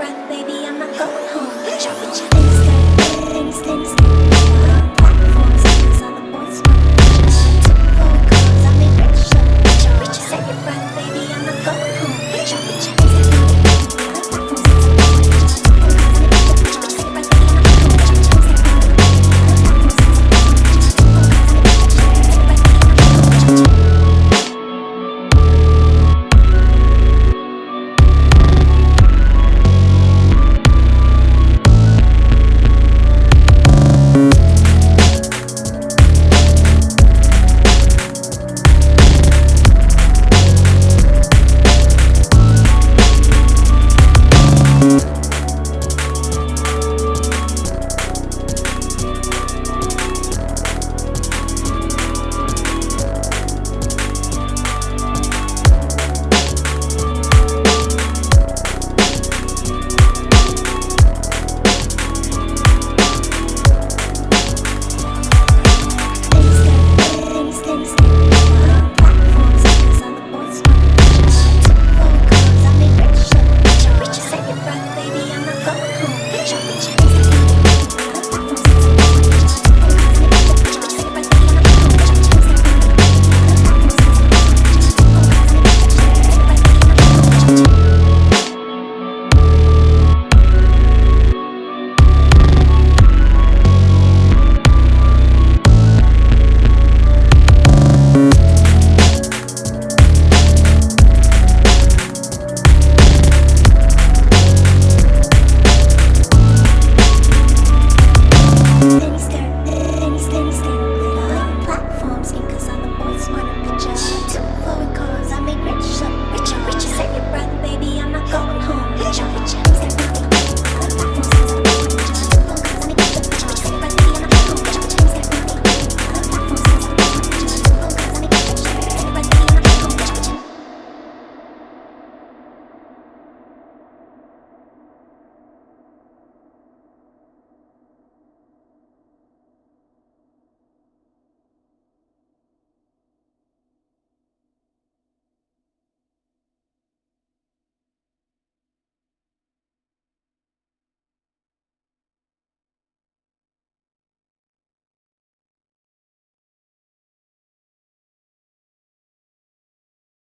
around